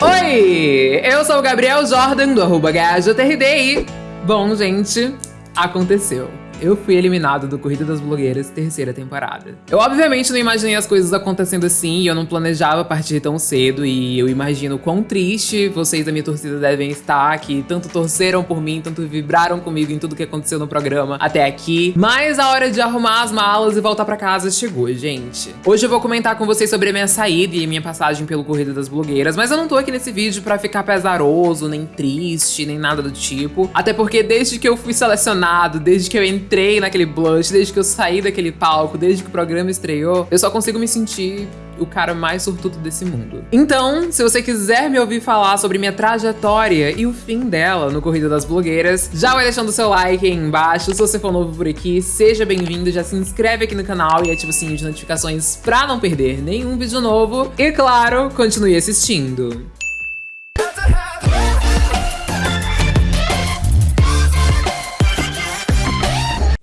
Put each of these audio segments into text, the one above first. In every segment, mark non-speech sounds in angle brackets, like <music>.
Oi, eu sou o Gabriel Jordan do arroba e... Bom, gente, aconteceu eu fui eliminado do Corrida das Blogueiras terceira temporada. Eu obviamente não imaginei as coisas acontecendo assim, eu não planejava partir tão cedo e eu imagino quão triste vocês da minha torcida devem estar, que tanto torceram por mim, tanto vibraram comigo em tudo que aconteceu no programa até aqui. Mas a hora de arrumar as malas e voltar pra casa chegou, gente. Hoje eu vou comentar com vocês sobre a minha saída e minha passagem pelo Corrida das Blogueiras, mas eu não tô aqui nesse vídeo pra ficar pesaroso, nem triste, nem nada do tipo. Até porque desde que eu fui selecionado, desde que eu entrei entrei naquele blush, desde que eu saí daquele palco, desde que o programa estreou, eu só consigo me sentir o cara mais sortudo desse mundo. Então, se você quiser me ouvir falar sobre minha trajetória e o fim dela no Corrida das Blogueiras, já vai deixando o seu like aí embaixo. Se você for novo por aqui, seja bem-vindo, já se inscreve aqui no canal e ativa o sininho de notificações pra não perder nenhum vídeo novo. E claro, continue assistindo.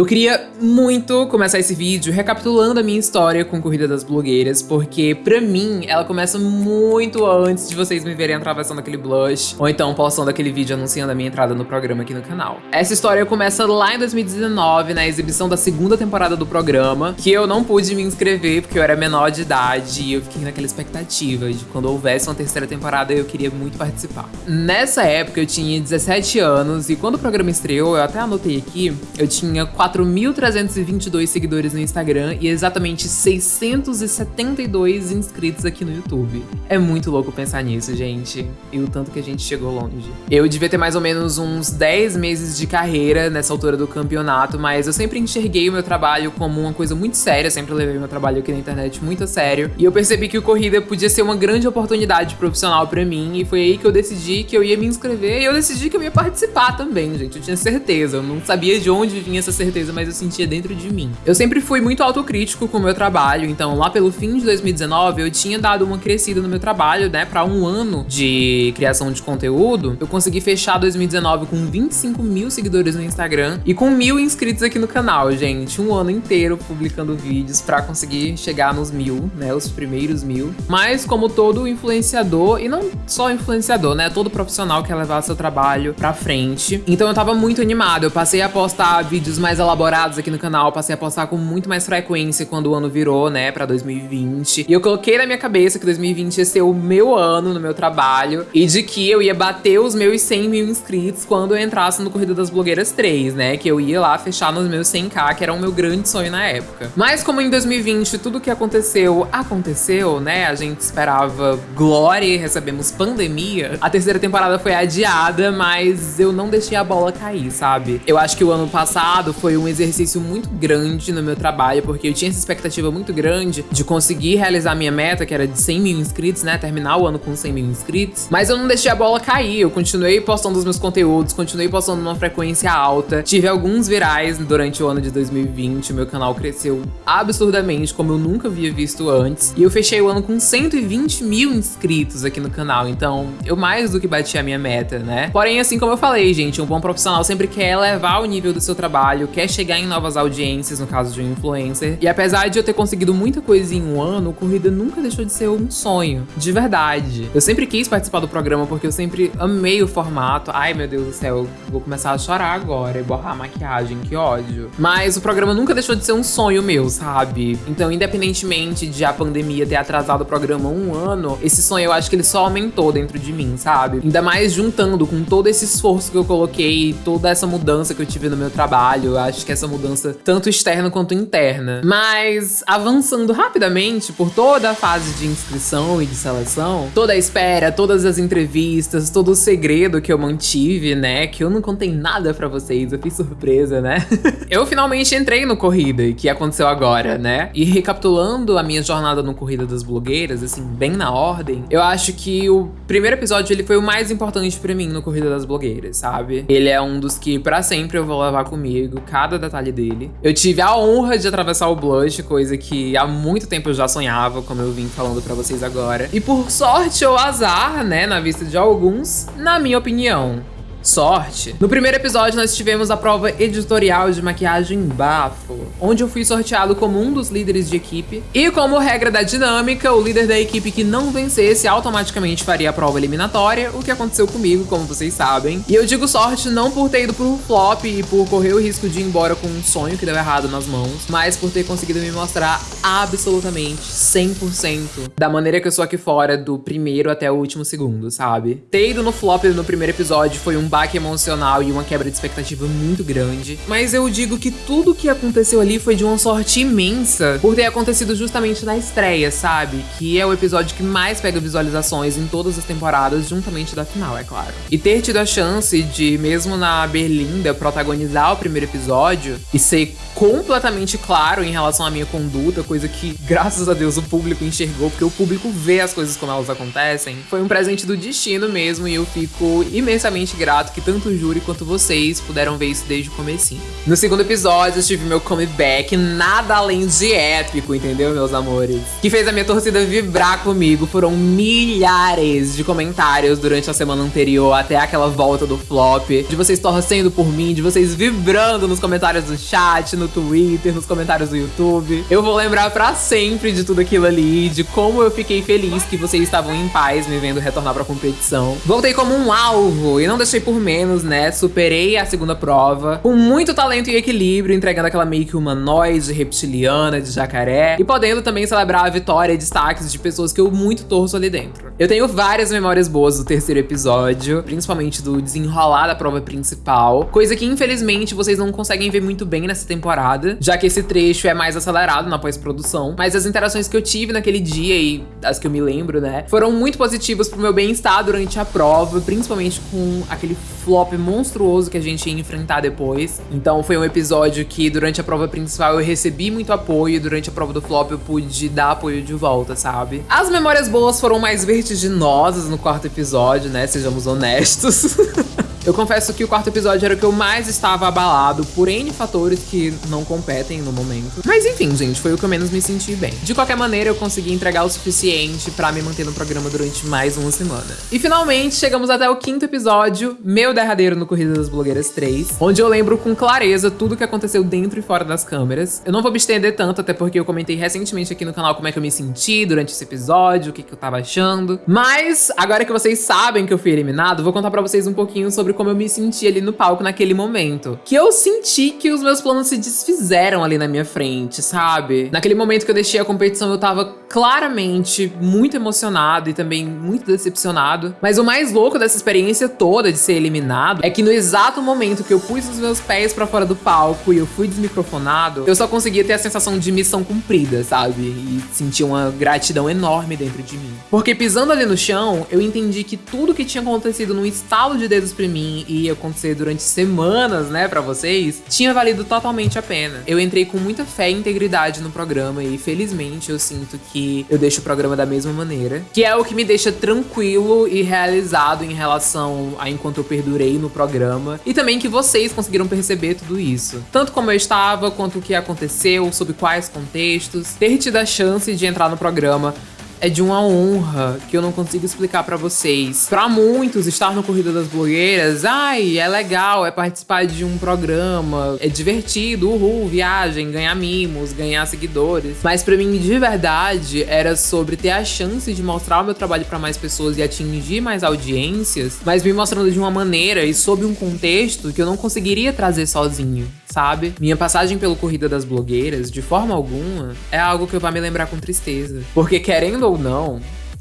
Eu queria muito começar esse vídeo recapitulando a minha história com Corrida das Blogueiras, porque pra mim ela começa muito antes de vocês me verem atravessando aquele blush, ou então postando aquele vídeo anunciando a minha entrada no programa aqui no canal. Essa história começa lá em 2019, na exibição da segunda temporada do programa, que eu não pude me inscrever porque eu era menor de idade e eu fiquei naquela expectativa de quando houvesse uma terceira temporada eu queria muito participar. Nessa época eu tinha 17 anos e quando o programa estreou, eu até anotei aqui, eu tinha 4.322 seguidores no Instagram e exatamente 672 inscritos aqui no YouTube. É muito louco pensar nisso, gente. E o tanto que a gente chegou longe. Eu devia ter mais ou menos uns 10 meses de carreira nessa altura do campeonato, mas eu sempre enxerguei o meu trabalho como uma coisa muito séria, sempre levei meu trabalho aqui na internet muito a sério. E eu percebi que o Corrida podia ser uma grande oportunidade profissional pra mim, e foi aí que eu decidi que eu ia me inscrever e eu decidi que eu ia participar também, gente. Eu tinha certeza, eu não sabia de onde vinha essa certeza certeza, mas eu sentia dentro de mim. Eu sempre fui muito autocrítico com o meu trabalho, então lá pelo fim de 2019 eu tinha dado uma crescida no meu trabalho, né, para um ano de criação de conteúdo. Eu consegui fechar 2019 com 25 mil seguidores no Instagram e com mil inscritos aqui no canal, gente. Um ano inteiro publicando vídeos para conseguir chegar nos mil, né, os primeiros mil. Mas como todo influenciador, e não só influenciador, né, todo profissional quer levar seu trabalho pra frente. Então eu tava muito animado, eu passei a postar vídeos mais elaborados aqui no canal, passei a postar com muito mais frequência quando o ano virou, né, pra 2020. E eu coloquei na minha cabeça que 2020 ia ser o meu ano no meu trabalho e de que eu ia bater os meus 100 mil inscritos quando eu entrasse no Corrida das Blogueiras 3, né, que eu ia lá fechar nos meus 100k, que era o meu grande sonho na época. Mas como em 2020 tudo que aconteceu, aconteceu, né, a gente esperava glória e recebemos pandemia, a terceira temporada foi adiada, mas eu não deixei a bola cair, sabe? Eu acho que o ano passado foi um exercício muito grande no meu trabalho, porque eu tinha essa expectativa muito grande de conseguir realizar minha meta, que era de 100 mil inscritos, né? Terminar o ano com 100 mil inscritos. Mas eu não deixei a bola cair, eu continuei postando os meus conteúdos, continuei postando numa frequência alta. Tive alguns virais durante o ano de 2020, meu canal cresceu absurdamente, como eu nunca havia visto antes. E eu fechei o ano com 120 mil inscritos aqui no canal, então eu mais do que bati a minha meta, né? Porém, assim como eu falei, gente, um bom profissional sempre quer elevar o nível do seu trabalho, quer chegar em novas audiências, no caso de um influencer. E apesar de eu ter conseguido muita coisa em um ano, Corrida nunca deixou de ser um sonho, de verdade. Eu sempre quis participar do programa porque eu sempre amei o formato. Ai, meu Deus do céu, eu vou começar a chorar agora e borrar a maquiagem, que ódio. Mas o programa nunca deixou de ser um sonho meu, sabe? Então, independentemente de a pandemia ter atrasado o programa um ano, esse sonho eu acho que ele só aumentou dentro de mim, sabe? Ainda mais juntando com todo esse esforço que eu coloquei, toda essa mudança que eu tive no meu trabalho, eu acho que essa mudança tanto externa quanto interna. Mas avançando rapidamente por toda a fase de inscrição e de seleção, toda a espera, todas as entrevistas, todo o segredo que eu mantive, né? Que eu não contei nada pra vocês, eu fiz surpresa, né? <laughs> eu finalmente entrei no Corrida, que aconteceu agora, né? E recapitulando a minha jornada no Corrida das Blogueiras, assim, bem na ordem, eu acho que o primeiro episódio ele foi o mais importante pra mim no Corrida das Blogueiras, sabe? Ele é um dos que pra sempre eu vou levar comigo, cada cada detalhe dele. Eu tive a honra de atravessar o blush, coisa que há muito tempo eu já sonhava, como eu vim falando pra vocês agora. E por sorte ou azar, né, na vista de alguns, na minha opinião, sorte. No primeiro episódio, nós tivemos a prova editorial de maquiagem bafo, onde eu fui sorteado como um dos líderes de equipe. E como regra da dinâmica, o líder da equipe que não vencesse automaticamente faria a prova eliminatória, o que aconteceu comigo, como vocês sabem. E eu digo sorte não por ter ido pro flop e por correr o risco de ir embora com um sonho que deu errado nas mãos, mas por ter conseguido me mostrar absolutamente 100% da maneira que eu sou aqui fora, do primeiro até o último segundo, sabe? Ter ido no flop no primeiro episódio foi um baque emocional e uma quebra de expectativa muito grande, mas eu digo que tudo que aconteceu ali foi de uma sorte imensa por ter acontecido justamente na estreia, sabe? Que é o episódio que mais pega visualizações em todas as temporadas, juntamente da final, é claro. E ter tido a chance de, mesmo na Berlinda, protagonizar o primeiro episódio e ser completamente claro em relação à minha conduta, coisa que, graças a Deus, o público enxergou, porque o público vê as coisas como elas acontecem, foi um presente do destino mesmo e eu fico imensamente grato que tanto o júri quanto vocês puderam ver isso desde o comecinho. No segundo episódio, eu tive meu comeback nada além de épico, entendeu, meus amores? Que fez a minha torcida vibrar comigo. Foram milhares de comentários durante a semana anterior até aquela volta do flop, de vocês torcendo por mim, de vocês vibrando nos comentários do chat, no Twitter, nos comentários do YouTube. Eu vou lembrar para sempre de tudo aquilo ali, de como eu fiquei feliz que vocês estavam em paz me vendo retornar pra competição. Voltei como um alvo e não deixei por menos, né? Superei a segunda prova com muito talento e equilíbrio, entregando aquela make humanoide, reptiliana, de jacaré e podendo também celebrar a vitória e destaques de pessoas que eu muito torço ali dentro. Eu tenho várias memórias boas do terceiro episódio, principalmente do desenrolar da prova principal, coisa que infelizmente vocês não conseguem ver muito bem nessa temporada, já que esse trecho é mais acelerado na pós-produção, mas as interações que eu tive naquele dia e as que eu me lembro, né, foram muito positivas pro meu bem-estar durante a prova, principalmente com aquele flop monstruoso que a gente ia enfrentar depois. Então foi um episódio que durante a prova principal eu recebi muito apoio e durante a prova do flop eu pude dar apoio de volta, sabe? As memórias boas foram mais vertiginosas no quarto episódio, né, sejamos honestos. <laughs> Eu confesso que o quarto episódio era o que eu mais estava abalado por N fatores que não competem no momento. Mas enfim, gente, foi o que eu menos me senti bem. De qualquer maneira, eu consegui entregar o suficiente pra me manter no programa durante mais uma semana. E finalmente, chegamos até o quinto episódio, meu derradeiro no Corrida das Blogueiras 3, onde eu lembro com clareza tudo que aconteceu dentro e fora das câmeras. Eu não vou me estender tanto, até porque eu comentei recentemente aqui no canal como é que eu me senti durante esse episódio, o que, que eu tava achando. Mas, agora que vocês sabem que eu fui eliminado, vou contar pra vocês um pouquinho sobre sobre como eu me senti ali no palco naquele momento. Que eu senti que os meus planos se desfizeram ali na minha frente, sabe? Naquele momento que eu deixei a competição, eu tava claramente muito emocionado e também muito decepcionado. Mas o mais louco dessa experiência toda de ser eliminado é que no exato momento que eu pus os meus pés pra fora do palco e eu fui desmicrofonado, eu só conseguia ter a sensação de missão cumprida, sabe? E sentir uma gratidão enorme dentro de mim. Porque pisando ali no chão, eu entendi que tudo que tinha acontecido num estalo de dedos pra mim mim e ia acontecer durante semanas, né, pra vocês, tinha valido totalmente a pena. Eu entrei com muita fé e integridade no programa e felizmente eu sinto que eu deixo o programa da mesma maneira, que é o que me deixa tranquilo e realizado em relação a enquanto eu perdurei no programa e também que vocês conseguiram perceber tudo isso. Tanto como eu estava, quanto o que aconteceu, sob quais contextos, ter tido a chance de entrar no programa é de uma honra que eu não consigo explicar para vocês. Para muitos, estar no Corrida das Blogueiras, ai, é legal, é participar de um programa, é divertido, uhul, viagem, ganhar mimos, ganhar seguidores. Mas para mim, de verdade, era sobre ter a chance de mostrar o meu trabalho para mais pessoas e atingir mais audiências, mas me mostrando de uma maneira e sob um contexto que eu não conseguiria trazer sozinho sabe? Minha passagem pelo Corrida das Blogueiras, de forma alguma, é algo que eu vou me lembrar com tristeza. Porque querendo ou não,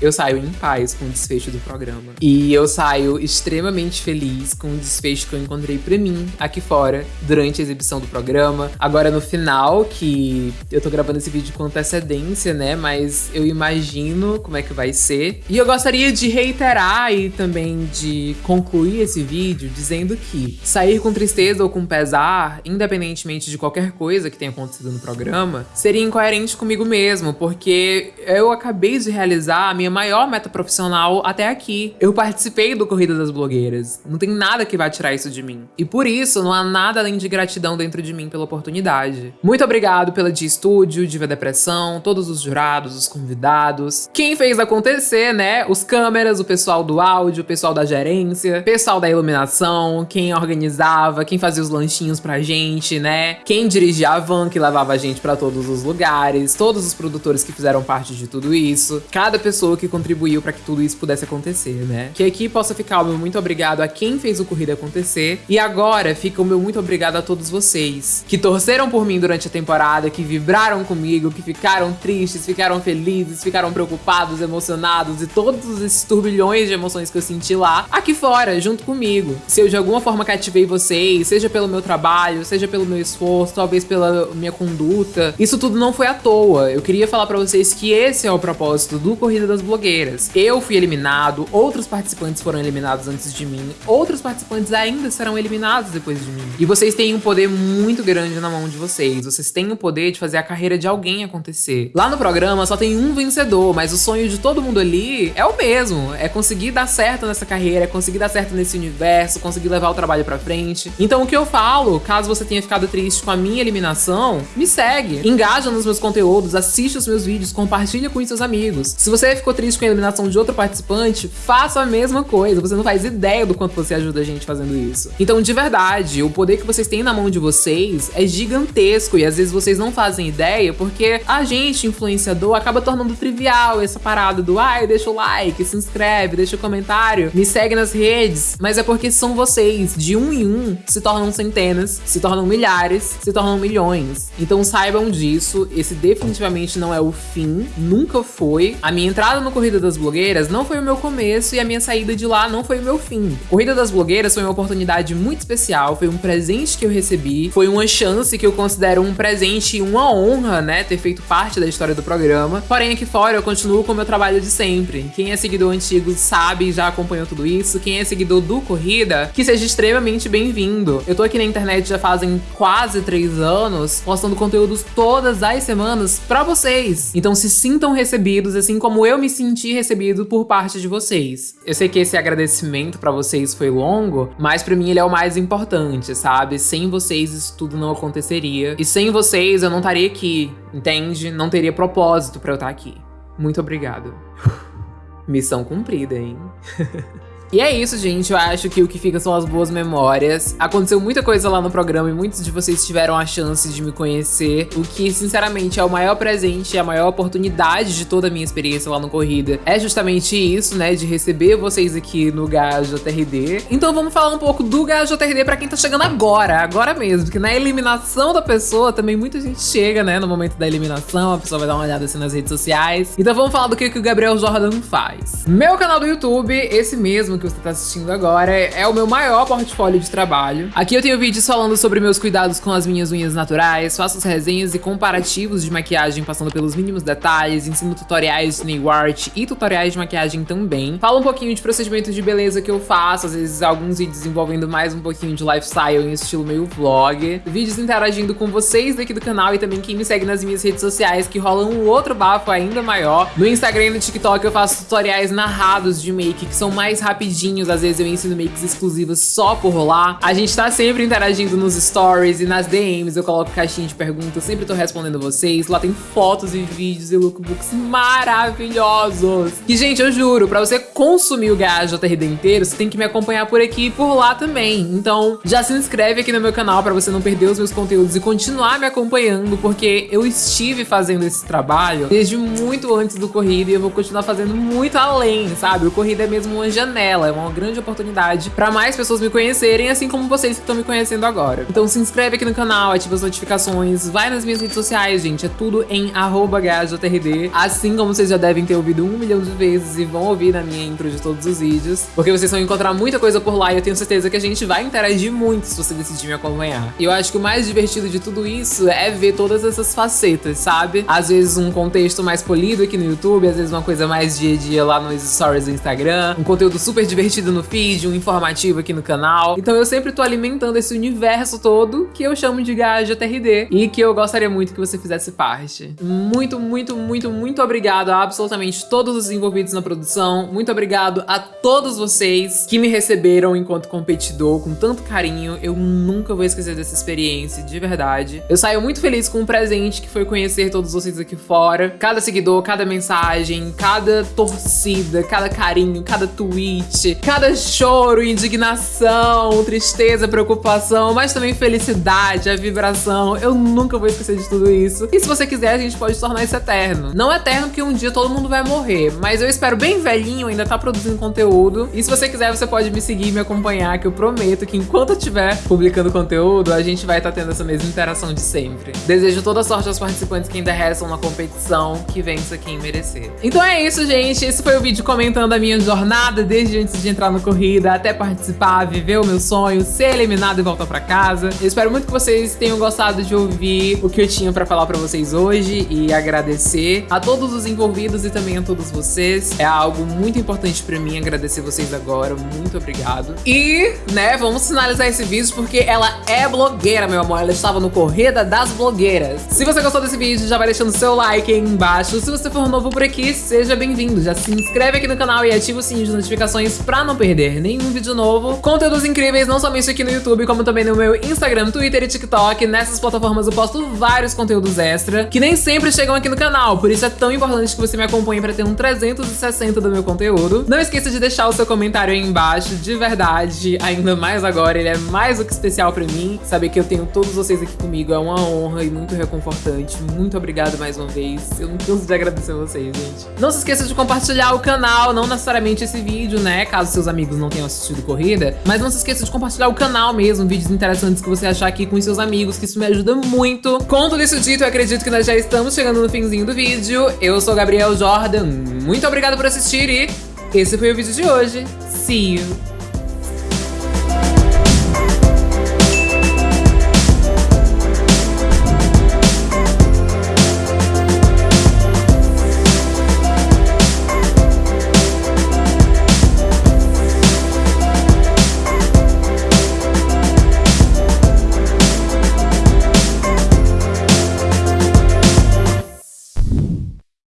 eu saio em paz com o desfecho do programa. E eu saio extremamente feliz com o desfecho que eu encontrei pra mim aqui fora durante a exibição do programa. Agora no final, que eu tô gravando esse vídeo com antecedência, né? Mas eu imagino como é que vai ser. E eu gostaria de reiterar e também de concluir esse vídeo dizendo que sair com tristeza ou com pesar, independentemente de qualquer coisa que tenha acontecido no programa, seria incoerente comigo mesmo, porque eu acabei de realizar a minha minha maior meta profissional até aqui. Eu participei do Corrida das Blogueiras. Não tem nada que vai tirar isso de mim. E por isso, não há nada além de gratidão dentro de mim pela oportunidade. Muito obrigado pela Dia Estúdio, Diva Depressão, todos os jurados, os convidados. Quem fez acontecer, né? Os câmeras, o pessoal do áudio, o pessoal da gerência, pessoal da iluminação, quem organizava, quem fazia os lanchinhos pra gente, né? Quem dirigia a van que levava a gente pra todos os lugares, todos os produtores que fizeram parte de tudo isso, cada pessoa que contribuiu para que tudo isso pudesse acontecer, né? Que aqui possa ficar o meu muito obrigado a quem fez o Corrida acontecer. E agora fica o meu muito obrigado a todos vocês que torceram por mim durante a temporada, que vibraram comigo, que ficaram tristes, ficaram felizes, ficaram preocupados, emocionados e todos esses turbilhões de emoções que eu senti lá, aqui fora, junto comigo. Se eu de alguma forma cativei vocês, seja pelo meu trabalho, seja pelo meu esforço, talvez pela minha conduta, isso tudo não foi à toa. Eu queria falar para vocês que esse é o propósito do Corrida das Blogueiras. Eu fui eliminado, outros participantes foram eliminados antes de mim, outros participantes ainda serão eliminados depois de mim. E vocês têm um poder muito grande na mão de vocês. Vocês têm o poder de fazer a carreira de alguém acontecer. Lá no programa só tem um vencedor, mas o sonho de todo mundo ali é o mesmo. É conseguir dar certo nessa carreira, é conseguir dar certo nesse universo, conseguir levar o trabalho pra frente. Então o que eu falo, caso você tenha ficado triste com a minha eliminação, me segue. Engaja nos meus conteúdos, assiste os meus vídeos, compartilha com seus amigos. Se você ficou triste com a eliminação de outro participante, faça a mesma coisa. Você não faz ideia do quanto você ajuda a gente fazendo isso. Então, de verdade, o poder que vocês têm na mão de vocês é gigantesco e às vezes vocês não fazem ideia porque a gente, influenciador, acaba tornando trivial essa parada do ai, deixa o like, se inscreve, deixa o comentário, me segue nas redes. Mas é porque são vocês, de um em um, se tornam centenas, se tornam milhares, se tornam milhões. Então saibam disso, esse definitivamente não é o fim, nunca foi. A minha entrada no Corrida das Blogueiras não foi o meu começo e a minha saída de lá não foi o meu fim. Corrida das Blogueiras foi uma oportunidade muito especial, foi um presente que eu recebi, foi uma chance que eu considero um presente e uma honra, né, ter feito parte da história do programa. Porém, aqui fora eu continuo com o meu trabalho de sempre. Quem é seguidor antigo sabe e já acompanhou tudo isso. Quem é seguidor do Corrida, que seja extremamente bem-vindo. Eu tô aqui na internet já fazem quase três anos, postando conteúdos todas as semanas pra vocês. Então se sintam recebidos, assim como eu me senti recebido por parte de vocês. Eu sei que esse agradecimento pra vocês foi longo, mas pra mim ele é o mais importante, sabe? Sem vocês isso tudo não aconteceria. E sem vocês eu não estaria aqui, entende? Não teria propósito pra eu estar aqui. Muito obrigado. <laughs> Missão cumprida, hein? <laughs> E é isso, gente. Eu acho que o que fica são as boas memórias. Aconteceu muita coisa lá no programa e muitos de vocês tiveram a chance de me conhecer. O que, sinceramente, é o maior presente, a maior oportunidade de toda a minha experiência lá no Corrida. É justamente isso, né? De receber vocês aqui no GajoTRD. Então vamos falar um pouco do GajoTRD pra quem tá chegando agora, agora mesmo. Porque na eliminação da pessoa também muita gente chega, né? No momento da eliminação, a pessoa vai dar uma olhada assim nas redes sociais. Então vamos falar do que, que o Gabriel Jordan faz. Meu canal do YouTube, esse mesmo que você está assistindo agora é o meu maior portfólio de trabalho. Aqui eu tenho vídeos falando sobre meus cuidados com as minhas unhas naturais, faço as resenhas e comparativos de maquiagem passando pelos mínimos detalhes, ensino tutoriais de nail art e tutoriais de maquiagem também. Falo um pouquinho de procedimentos de beleza que eu faço, às vezes alguns vídeos envolvendo mais um pouquinho de lifestyle em estilo meio vlog. Vídeos interagindo com vocês daqui do canal e também quem me segue nas minhas redes sociais que rolam um outro bafo ainda maior. No Instagram e no TikTok eu faço tutoriais narrados de make que são mais rapidinhos rapidinhos, às vezes eu ensino makes exclusivas só por lá. A gente tá sempre interagindo nos stories e nas DMs, eu coloco caixinha de perguntas, sempre tô respondendo vocês. Lá tem fotos e vídeos e lookbooks maravilhosos. E, gente, eu juro, pra você consumir o GajoTRD inteiro, você tem que me acompanhar por aqui e por lá também. Então, já se inscreve aqui no meu canal pra você não perder os meus conteúdos e continuar me acompanhando, porque eu estive fazendo esse trabalho desde muito antes do Corrida e eu vou continuar fazendo muito além, sabe? O Corrida é mesmo uma janela é uma grande oportunidade para mais pessoas me conhecerem, assim como vocês que estão me conhecendo agora. Então se inscreve aqui no canal, ativa as notificações, vai nas minhas redes sociais, gente, é tudo em gajotrd, assim como vocês já devem ter ouvido um milhão de vezes e vão ouvir na minha intro de todos os vídeos, porque vocês vão encontrar muita coisa por lá e eu tenho certeza que a gente vai interagir muito se você decidir me acompanhar. E eu acho que o mais divertido de tudo isso é ver todas essas facetas, sabe? Às vezes um contexto mais polido aqui no YouTube, às vezes uma coisa mais dia a dia lá nos stories do Instagram, um conteúdo super divertido no feed, um informativo aqui no canal. Então eu sempre tô alimentando esse universo todo que eu chamo de Gaja TRD e que eu gostaria muito que você fizesse parte. Muito, muito, muito, muito obrigado a absolutamente todos os envolvidos na produção. Muito obrigado a todos vocês que me receberam enquanto competidor com tanto carinho. Eu nunca vou esquecer dessa experiência, de verdade. Eu saio muito feliz com o um presente que foi conhecer todos vocês aqui fora. Cada seguidor, cada mensagem, cada torcida, cada carinho, cada tweet, cada choro, indignação, tristeza, preocupação, mas também felicidade, a vibração. Eu nunca vou esquecer de tudo isso. E se você quiser, a gente pode tornar isso eterno. Não eterno porque um dia todo mundo vai morrer, mas eu espero bem velhinho ainda tá produzindo conteúdo. E se você quiser, você pode me seguir e me acompanhar, que eu prometo que enquanto eu estiver publicando conteúdo, a gente vai estar tá tendo essa mesma interação de sempre. Desejo toda sorte aos participantes que ainda restam na competição, que vença quem merecer. Então é isso, gente. Esse foi o vídeo comentando a minha jornada desde antes de entrar no corrida até participar, viver o meu sonho, ser eliminado e voltar pra casa. Eu espero muito que vocês tenham gostado de ouvir o que eu tinha pra falar pra vocês hoje e agradecer a todos os envolvidos e também a todos vocês. É algo muito importante pra mim agradecer vocês agora. Muito obrigado. E, né, vamos finalizar esse vídeo porque ela é blogueira, meu amor. Ela estava no Corrida das Blogueiras. Se você gostou desse vídeo, já vai deixando seu like aí embaixo. Se você for novo por aqui, seja bem-vindo. Já se inscreve aqui no canal e ativa o sininho de notificações pra não perder nenhum vídeo novo. Conteúdos incríveis, não somente aqui no YouTube, como também no meu Instagram, Twitter e TikTok. Nessas plataformas eu posto vários conteúdos extra, que nem sempre chegam aqui no canal. Por isso é tão importante que você me acompanhe pra ter um 360 do meu conteúdo. Não esqueça de deixar o seu comentário aí embaixo, de verdade, ainda mais agora. Ele é mais do que especial pra mim. Saber que eu tenho todos vocês aqui comigo é uma honra e muito reconfortante. Muito obrigada mais uma vez. Eu não canso de agradecer a vocês, gente. Não se esqueça de compartilhar o canal, não necessariamente esse vídeo, né? Caso seus amigos não tenham assistido corrida. Mas não se esqueça de compartilhar o canal mesmo, vídeos interessantes que você achar aqui com seus amigos, que isso me ajuda muito. Com tudo isso dito, eu acredito que nós já estamos chegando no finzinho do vídeo. Eu sou Gabriel Jordan, muito obrigada por assistir e esse foi o vídeo de hoje. See you!